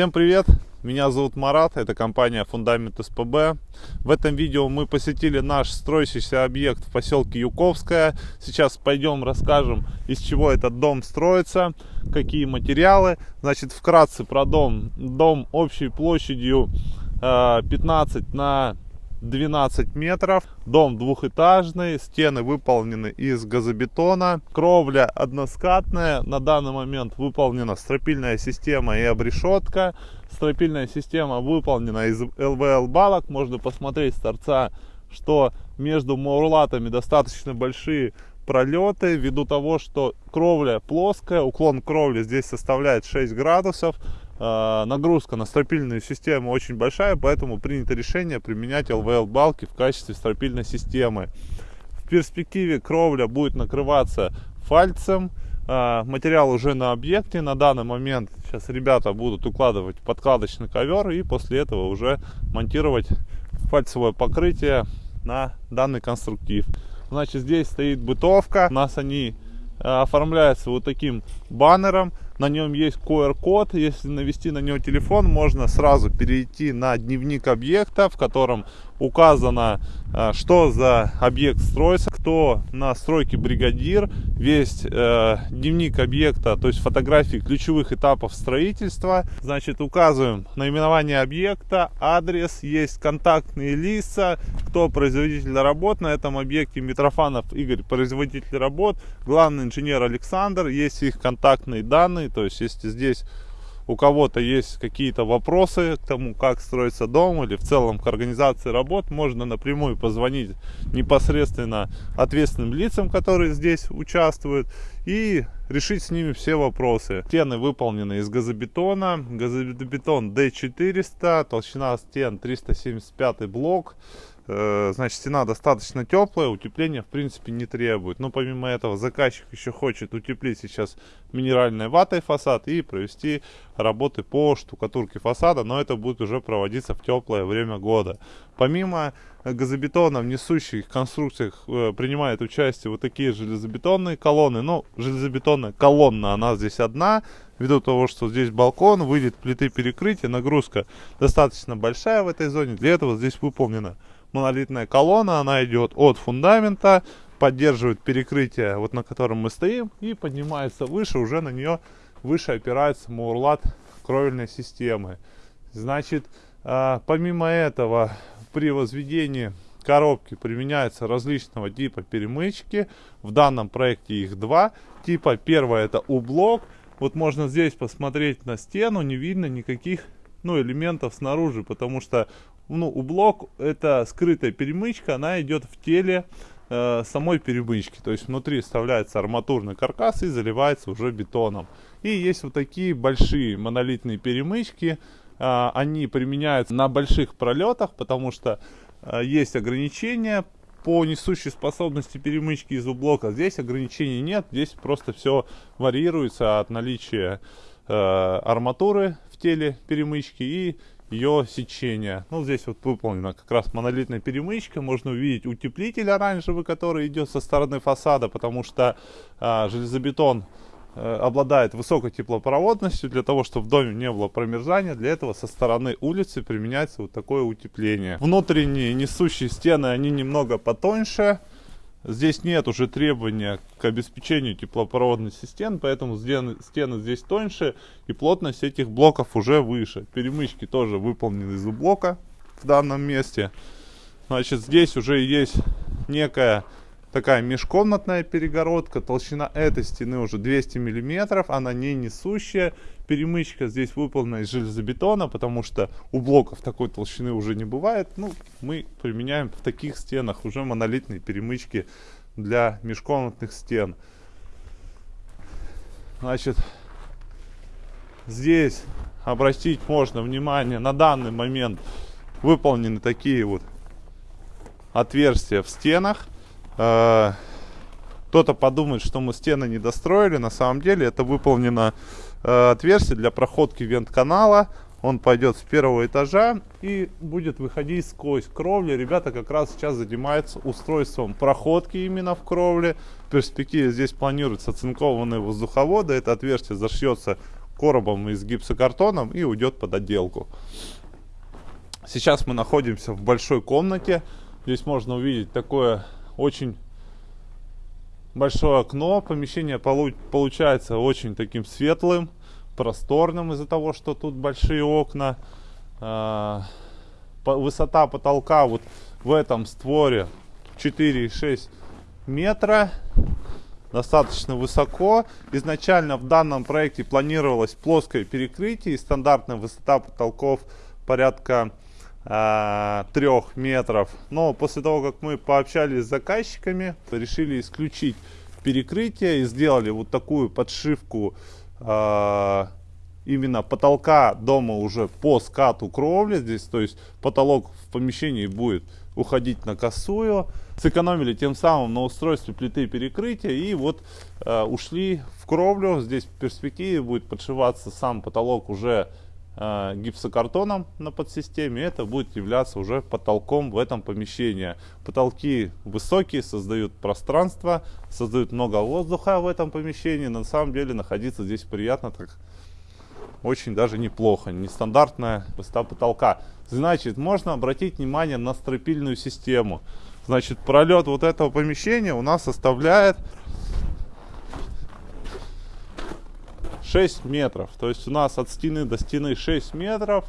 Всем привет! Меня зовут Марат, это компания Фундамент СПБ. В этом видео мы посетили наш строящийся объект в поселке Юковская. Сейчас пойдем расскажем, из чего этот дом строится, какие материалы. Значит, вкратце про дом. Дом общей площадью 15 э, на 12 метров. Дом двухэтажный, стены выполнены из газобетона. Кровля односкатная. На данный момент выполнена стропильная система и обрешетка. Стропильная система выполнена из ЛВЛ балок. Можно посмотреть с торца, что между маурлатами достаточно большие пролеты ввиду того, что кровля плоская, уклон кровли здесь составляет 6 градусов, нагрузка на стропильную систему очень большая, поэтому принято решение применять ЛВЛ балки в качестве стропильной системы. В перспективе кровля будет накрываться фальцем, э, материал уже на объекте, на данный момент сейчас ребята будут укладывать подкладочный ковер и после этого уже монтировать фальцевое покрытие на данный конструктив. Значит, здесь стоит бытовка. У нас они э, оформляются вот таким баннером. На нем есть QR-код. Если навести на него телефон, можно сразу перейти на дневник объекта, в котором указано, э, что за объект строится, кто на стройке бригадир, весь э, дневник объекта, то есть фотографии ключевых этапов строительства. Значит, указываем наименование объекта, адрес, есть контактные лица, кто производитель работ на этом объекте, Митрофанов Игорь, производитель работ, главный инженер Александр, есть их контактные данные, то есть если здесь у кого-то есть какие-то вопросы к тому, как строится дом или в целом к организации работ, можно напрямую позвонить непосредственно ответственным лицам, которые здесь участвуют, и решить с ними все вопросы. Стены выполнены из газобетона, газобетон D400, толщина стен 375 блок, значит, стена достаточно теплая, утепления в принципе не требует. Но помимо этого заказчик еще хочет утеплить сейчас минеральной ватой фасад и провести работы по штукатурке фасада, но это будет уже проводиться в теплое время года. Помимо газобетона в несущих конструкциях э, принимает участие вот такие железобетонные колонны. Ну, железобетонная колонна, она здесь одна, ввиду того, что здесь балкон, выйдет плиты перекрытия, нагрузка достаточно большая в этой зоне. Для этого здесь выполнена монолитная колонна, она идет от фундамента, поддерживает перекрытие, вот на котором мы стоим, и поднимается выше, уже на нее выше опирается мурлат кровельной системы. Значит, э, помимо этого, при возведении коробки применяются различного типа перемычки. В данном проекте их два типа. Первое это U-блок. Вот можно здесь посмотреть на стену, не видно никаких ну, элементов снаружи, потому что ну, у блок это скрытая перемычка, она идет в теле э, самой перемычки. То есть внутри вставляется арматурный каркас и заливается уже бетоном. И есть вот такие большие монолитные перемычки. Э, они применяются на больших пролетах, потому что э, есть ограничения по несущей способности перемычки из блока. Здесь ограничений нет, здесь просто все варьируется от наличия э, арматуры в теле перемычки и ее сечения. Ну, здесь вот выполнена как раз монолитная перемычка. Можно увидеть утеплитель оранжевый, который идет со стороны фасада, потому что а, железобетон а, обладает высокой теплопроводностью. Для того, чтобы в доме не было промерзания, для этого со стороны улицы применяется вот такое утепление. Внутренние несущие стены, они немного потоньше. Здесь нет уже требования к обеспечению теплопроводности стен, поэтому стены, стены здесь тоньше и плотность этих блоков уже выше. Перемычки тоже выполнены из блока в данном месте. Значит, здесь уже есть некая такая межкомнатная перегородка. Толщина этой стены уже 200 миллиметров, она не несущая. Перемычка здесь выполнена из железобетона, потому что у блоков такой толщины уже не бывает. Ну, мы применяем в таких стенах уже монолитные перемычки для межкомнатных стен. Значит, здесь обратить можно внимание, на данный момент выполнены такие вот отверстия в стенах. Э, кто-то подумает, что мы стены не достроили. На самом деле это выполнено э, отверстие для проходки вент-канала. Он пойдет с первого этажа и будет выходить сквозь кровлю. Ребята как раз сейчас занимаются устройством проходки именно в кровле. В перспективе здесь планируются оцинкованные воздуховоды. Это отверстие зашьется коробом и с гипсокартоном и уйдет под отделку. Сейчас мы находимся в большой комнате. Здесь можно увидеть такое очень большое окно. Помещение получается очень таким светлым, просторным из-за того, что тут большие окна. А, высота потолка вот в этом створе 4,6 метра. Достаточно высоко. Изначально в данном проекте планировалось плоское перекрытие и стандартная высота потолков порядка э, 3 метров. Но после того, как мы пообщались с заказчиками, решили исключить перекрытие и сделали вот такую подшивку э, именно потолка дома уже по скату кровли здесь, то есть потолок в помещении будет уходить на косую. Сэкономили тем самым на устройстве плиты перекрытия и вот э, ушли в кровлю. Здесь в перспективе будет подшиваться сам потолок уже гипсокартоном на подсистеме. Это будет являться уже потолком в этом помещении. Потолки высокие, создают пространство, создают много воздуха в этом помещении. На самом деле находиться здесь приятно, так очень даже неплохо. Нестандартная высота потолка. Значит, можно обратить внимание на стропильную систему. Значит, пролет вот этого помещения у нас составляет 6 метров. То есть у нас от стены до стены 6 метров.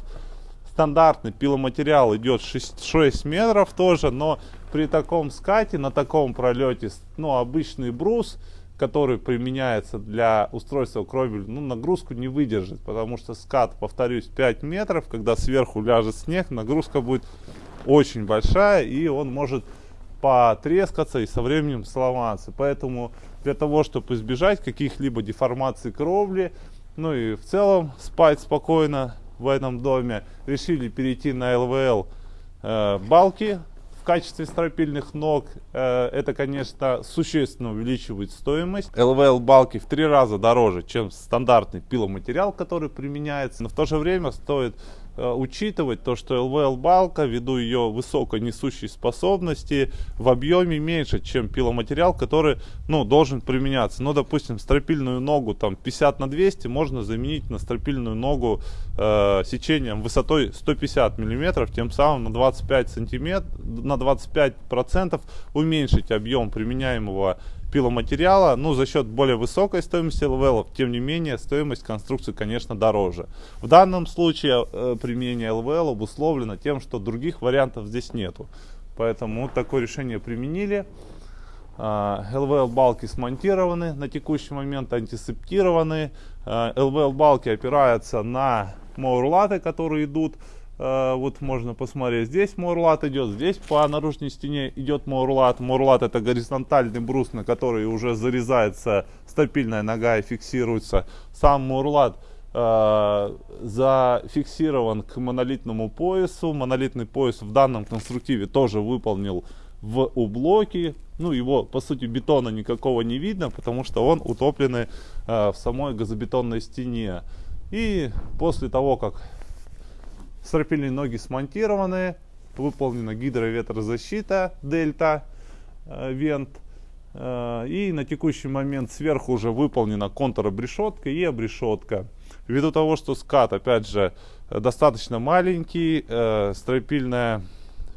Стандартный пиломатериал идет 6, 6 метров тоже, но при таком скате, на таком пролете, ну, обычный брус который применяется для устройства кровель, ну, нагрузку не выдержит, потому что скат, повторюсь, 5 метров, когда сверху ляжет снег, нагрузка будет очень большая, и он может потрескаться и со временем сломаться. Поэтому для того, чтобы избежать каких-либо деформаций кровли, ну и в целом спать спокойно в этом доме, решили перейти на ЛВЛ э, балки в качестве стропильных ног. Э, это, конечно, существенно увеличивает стоимость. ЛВЛ балки в три раза дороже, чем стандартный пиломатериал, который применяется. Но в то же время стоит учитывать то, что LVL балка, ввиду ее высокой несущей способности, в объеме меньше, чем пиломатериал, который ну, должен применяться. Ну, допустим, стропильную ногу там 50 на 200 можно заменить на стропильную ногу э, сечением высотой 150 миллиметров, тем самым на 25 сантиметров, на 25 процентов уменьшить объем применяемого пиломатериала, ну, за счет более высокой стоимости ЛВЛ, тем не менее, стоимость конструкции, конечно, дороже. В данном случае э, применение ЛВЛ обусловлено тем, что других вариантов здесь нету. Поэтому вот такое решение применили. А, LVL балки смонтированы на текущий момент, антисептированы. А, LVL балки опираются на маурлаты, которые идут вот можно посмотреть, здесь мурлат идет, здесь по наружной стене идет мурлат. Мурлат это горизонтальный брус, на который уже зарезается стропильная нога и фиксируется. Сам мурлат э, зафиксирован к монолитному поясу. Монолитный пояс в данном конструктиве тоже выполнил в ублоке. Ну, его, по сути, бетона никакого не видно, потому что он утопленный э, в самой газобетонной стене. И после того, как Стропильные ноги смонтированы, выполнена гидроветрозащита дельта э, вент. Э, и на текущий момент сверху уже выполнена контур-обрешетка и обрешетка. Ввиду того, что скат, опять же, достаточно маленький, э, стропильное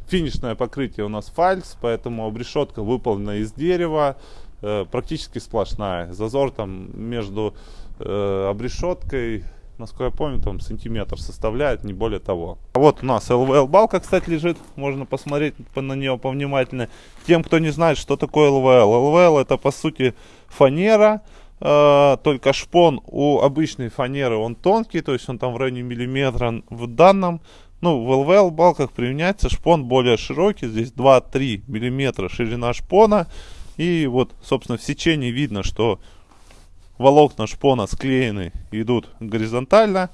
финишное покрытие у нас фальц, поэтому обрешетка выполнена из дерева, практически сплошная. Зазор там между обрешеткой насколько я помню, там сантиметр составляет, не более того. А вот у нас LVL балка, кстати, лежит, можно посмотреть на нее повнимательнее. Тем, кто не знает, что такое LVL. LVL это по сути фанера, э, только шпон у обычной фанеры он тонкий, то есть он там в районе миллиметра. В данном, ну, в LVL балках применяется шпон более широкий, здесь 2-3 миллиметра ширина шпона. И вот, собственно, в сечении видно, что волокна шпона склеены, идут горизонтально,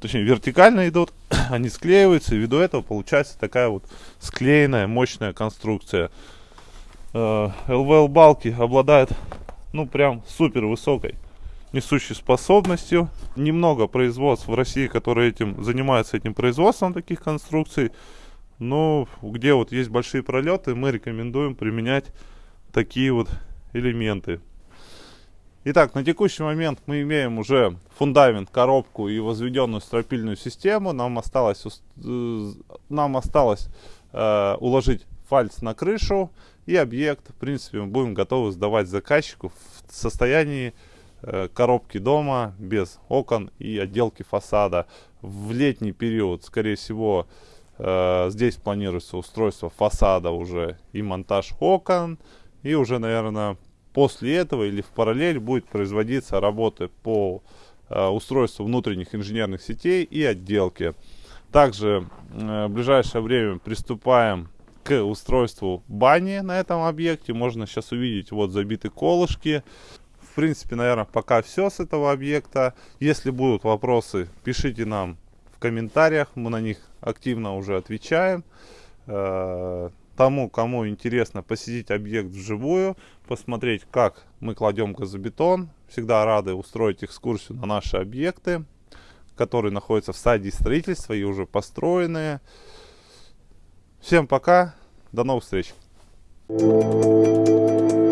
точнее вертикально идут, они склеиваются, и ввиду этого получается такая вот склеенная мощная конструкция. Э, балки обладают, ну прям супер высокой несущей способностью. Немного производств в России, которые этим занимаются этим производством таких конструкций. Но где вот есть большие пролеты, мы рекомендуем применять такие вот элементы. Итак, на текущий момент мы имеем уже фундамент, коробку и возведенную стропильную систему. Нам осталось, э, нам осталось э, уложить фальц на крышу и объект, в принципе, мы будем готовы сдавать заказчику в состоянии э, коробки дома без окон и отделки фасада. В летний период, скорее всего, э, здесь планируется устройство фасада уже и монтаж окон. И уже, наверное, после этого или в параллель будет производиться работы по э, устройству внутренних инженерных сетей и отделке. Также э, в ближайшее время приступаем к устройству бани на этом объекте. Можно сейчас увидеть вот забиты колышки. В принципе, наверное, пока все с этого объекта. Если будут вопросы, пишите нам в комментариях. Мы на них активно уже отвечаем. Тому, кому интересно посетить объект вживую, посмотреть, как мы кладем газобетон. Всегда рады устроить экскурсию на наши объекты, которые находятся в стадии строительства и уже построенные. Всем пока, до новых встреч! Thank you.